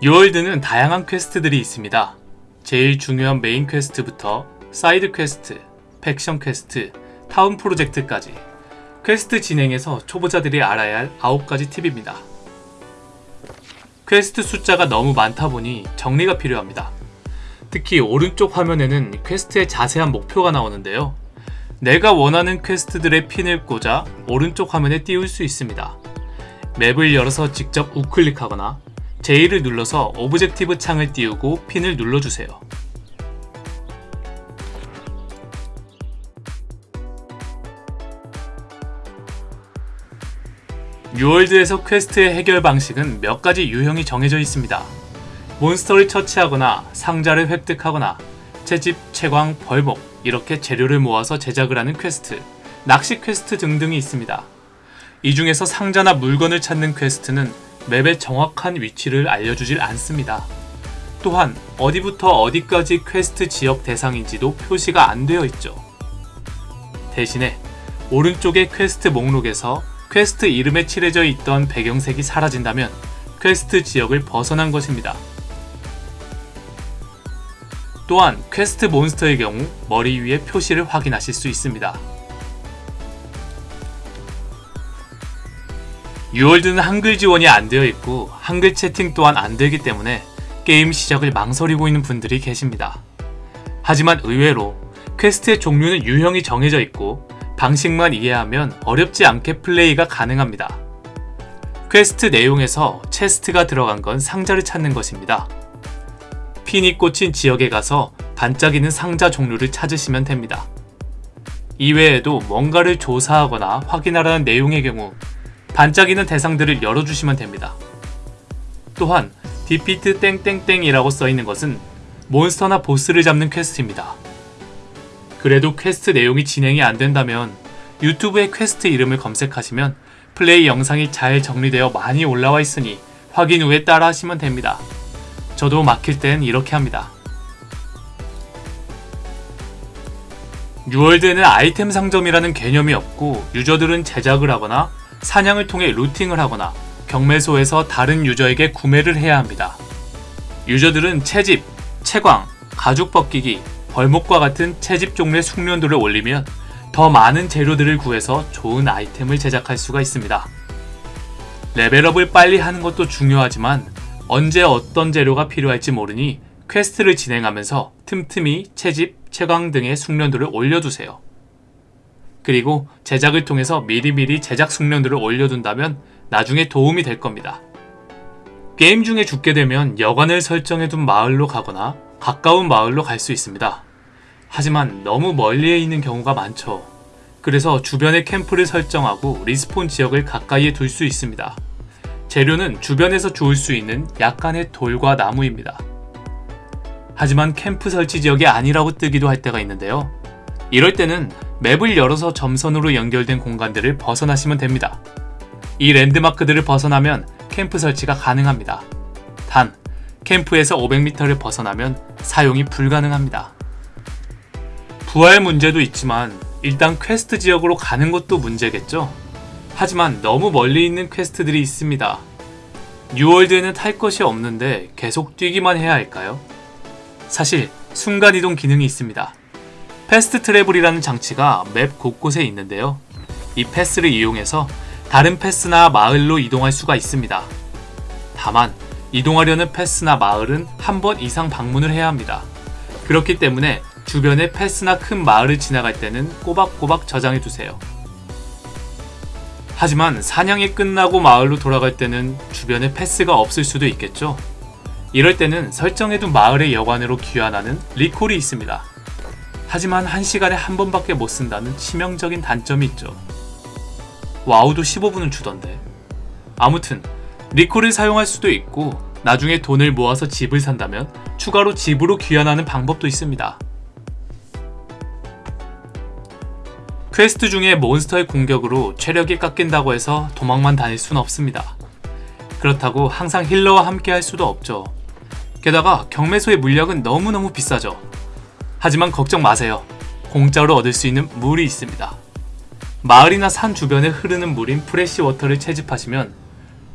뉴월드는 다양한 퀘스트들이 있습니다. 제일 중요한 메인 퀘스트부터 사이드 퀘스트, faction 퀘스트, 타운 프로젝트까지 퀘스트 진행에서 초보자들이 알아야 할 9가지 팁입니다. 퀘스트 숫자가 너무 많다 보니 정리가 필요합니다. 특히 오른쪽 화면에는 퀘스트의 자세한 목표가 나오는데요. 내가 원하는 퀘스트들의 핀을 꽂아 오른쪽 화면에 띄울 수 있습니다. 맵을 열어서 직접 우클릭하거나 J를 눌러서 objective 창을 띄우고 핀을 눌러주세요. 뉴월드에서 퀘스트의 해결 방식은 몇 가지 유형이 정해져 있습니다. 몬스터를 처치하거나 상자를 획득하거나 채집, 채광, 벌목 이렇게 재료를 모아서 제작을 하는 퀘스트, 낚시 퀘스트 등등이 있습니다. 이 중에서 상자나 물건을 찾는 퀘스트는 맵의 정확한 위치를 알려주질 않습니다. 또한 어디부터 어디까지 퀘스트 지역 대상인지도 표시가 안 되어 있죠. 대신에 오른쪽의 퀘스트 목록에서 퀘스트 이름에 칠해져 있던 배경색이 사라진다면 퀘스트 지역을 벗어난 것입니다. 또한 퀘스트 몬스터의 경우 머리 위에 표시를 확인하실 수 있습니다. 뉴월드는 한글 지원이 안 되어 있고 한글 채팅 또한 안 되기 때문에 게임 시작을 망설이고 있는 분들이 계십니다. 하지만 의외로 퀘스트의 종류는 유형이 정해져 있고 방식만 이해하면 어렵지 않게 플레이가 가능합니다. 퀘스트 내용에서 chest가 들어간 건 상자를 찾는 것입니다. 핀이 꽂힌 지역에 가서 반짝이는 상자 종류를 찾으시면 됩니다. 이외에도 뭔가를 조사하거나 확인하라는 내용의 경우 반짝이는 대상들을 열어주시면 됩니다. 또한 defeat 땡땡땡이라고 써있는 것은 몬스터나 보스를 잡는 퀘스트입니다. 그래도 퀘스트 내용이 진행이 안 된다면 유튜브에 퀘스트 이름을 검색하시면 플레이 영상이 잘 정리되어 많이 올라와 있으니 확인 후에 따라 하시면 됩니다. 저도 막힐 땐 이렇게 합니다. 뉴월드에는 아이템 상점이라는 개념이 없고 유저들은 제작을 하거나 사냥을 통해 루팅을 하거나 경매소에서 다른 유저에게 구매를 해야 합니다. 유저들은 채집, 채광, 가죽 벗기기, 벌목과 같은 채집 종류의 숙련도를 올리면 더 많은 재료들을 구해서 좋은 아이템을 제작할 수가 있습니다. 레벨업을 빨리 하는 것도 중요하지만 언제 어떤 재료가 필요할지 모르니 퀘스트를 진행하면서 틈틈이 채집, 채광 등의 숙련도를 올려두세요. 그리고 제작을 통해서 미리미리 제작 숙련도를 올려둔다면 나중에 도움이 될 겁니다. 게임 중에 죽게 되면 여관을 설정해둔 마을로 가거나 가까운 마을로 갈 수 있습니다. 하지만 너무 멀리에 있는 경우가 많죠. 그래서 주변에 캠프를 설정하고 respawn 지역을 가까이에 둘 수 있습니다. 재료는 주변에서 주울 수 있는 약간의 돌과 나무입니다. 하지만 캠프 설치 지역이 아니라고 뜨기도 할 때가 있는데요. 이럴 때는 맵을 열어서 점선으로 연결된 공간들을 벗어나시면 됩니다. 이 랜드마크들을 벗어나면 캠프 설치가 가능합니다. 단, 캠프에서 500m를 벗어나면 사용이 불가능합니다. 부활 문제도 있지만 일단 퀘스트 지역으로 가는 것도 문제겠죠? 하지만 너무 멀리 있는 퀘스트들이 있습니다. 뉴월드에는 탈 것이 없는데 계속 뛰기만 해야 할까요? 사실 순간이동 기능이 있습니다. fast travel이라는 장치가 맵 곳곳에 있는데요. 이 패스를 이용해서 다른 패스나 마을로 이동할 수가 있습니다. 다만 이동하려는 패스나 마을은 한 번 이상 방문을 해야 합니다. 그렇기 때문에 주변에 패스나 큰 마을을 지나갈 때는 꼬박꼬박 저장해 두세요. 하지만 사냥이 끝나고 마을로 돌아갈 때는 주변에 패스가 없을 수도 있겠죠. 이럴 때는 설정해둔 마을의 여관으로 귀환하는 recall이 있습니다. 하지만 한시간에 한 번밖에 못 쓴다는 치명적인 단점이 있죠. 와우도 15분은 주던데. 아무튼 recall을 사용할 수도 있고 나중에 돈을 모아서 집을 산다면 추가로 집으로 귀환하는 방법도 있습니다. 퀘스트 중에 몬스터의 공격으로 체력이 깎인다고 해서 도망만 다닐 순 없습니다. 그렇다고 항상 healer와 함께 할 수도 없죠. 게다가 경매소의 물약은 너무너무 비싸죠. 하지만 걱정 마세요. 공짜로 얻을 수 있는 물이 있습니다. 마을이나 산 주변에 흐르는 물인 fresh water를 채집하시면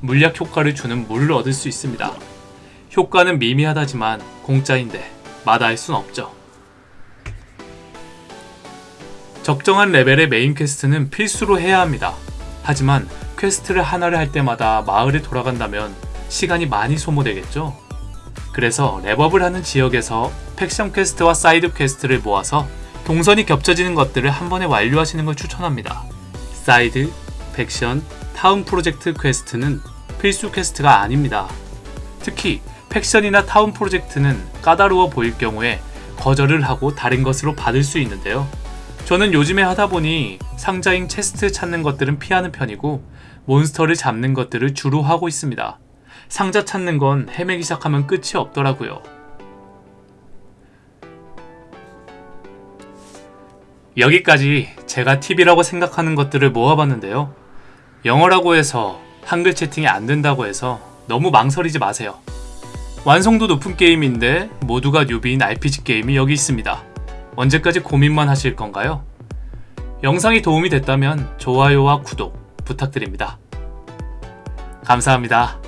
물약 효과를 주는 물을 얻을 수 있습니다. 효과는 미미하다지만 공짜인데 마다할 순 없죠. 적정한 레벨의 메인 퀘스트는 필수로 해야 합니다. 하지만 퀘스트를 하나를 할 때마다 마을에 돌아간다면 시간이 많이 소모되겠죠? 그래서 렙업을 하는 지역에서 faction 퀘스트와 사이드 퀘스트를 모아서 동선이 겹쳐지는 것들을 한 번에 완료하시는 걸 추천합니다. 사이드, faction, 타운 프로젝트 퀘스트는 필수 퀘스트가 아닙니다. 특히 faction이나 town 프로젝트는 까다로워 보일 경우에 거절을 하고 다른 것으로 받을 수 있는데요. 저는 요즘에 하다 보니 상자인 chest 찾는 것들은 피하는 편이고 몬스터를 잡는 것들을 주로 하고 있습니다. 상자 찾는 건 헤매기 시작하면 끝이 없더라고요. 여기까지 제가 팁이라고 생각하는 것들을 모아봤는데요. 영어라고 해서 한글 채팅이 안 된다고 해서 너무 망설이지 마세요. 완성도 높은 게임인데 모두가 뉴비인 RPG 게임이 여기 있습니다. 언제까지 고민만 하실 건가요? 영상이 도움이 됐다면 좋아요와 구독 부탁드립니다. 감사합니다.